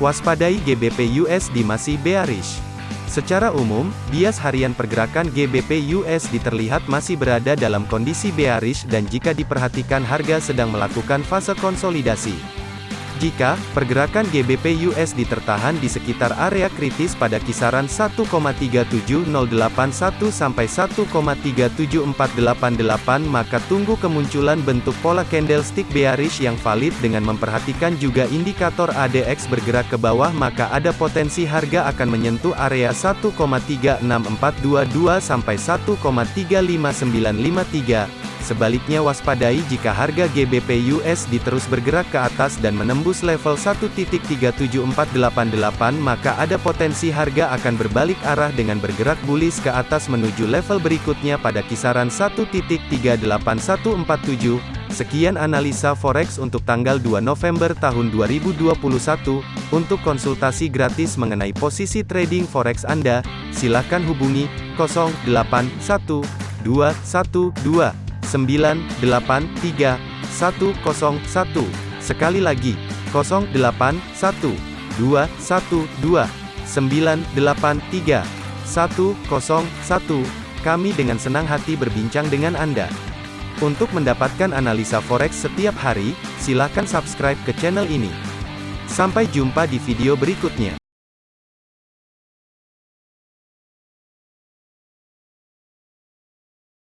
Waspadai GBP USD masih bearish. Secara umum, bias harian pergerakan GBP USD terlihat masih berada dalam kondisi bearish dan jika diperhatikan harga sedang melakukan fase konsolidasi. Jika pergerakan GBP USD tertahan di sekitar area kritis pada kisaran 1,37081 sampai 1,37488 maka tunggu kemunculan bentuk pola candlestick bearish yang valid dengan memperhatikan juga indikator ADX bergerak ke bawah maka ada potensi harga akan menyentuh area 1,36422 sampai 1,35953 Sebaliknya waspadai jika harga GBP USD terus bergerak ke atas dan menembus level 1.37488 maka ada potensi harga akan berbalik arah dengan bergerak bullish ke atas menuju level berikutnya pada kisaran 1.38147. Sekian analisa forex untuk tanggal 2 November tahun 2021. Untuk konsultasi gratis mengenai posisi trading forex Anda, silakan hubungi 081212 983 101. Sekali lagi, 0812 112 983 101. Kami dengan senang hati berbincang dengan Anda. Untuk mendapatkan analisa forex setiap hari, silakan subscribe ke channel ini. Sampai jumpa di video berikutnya.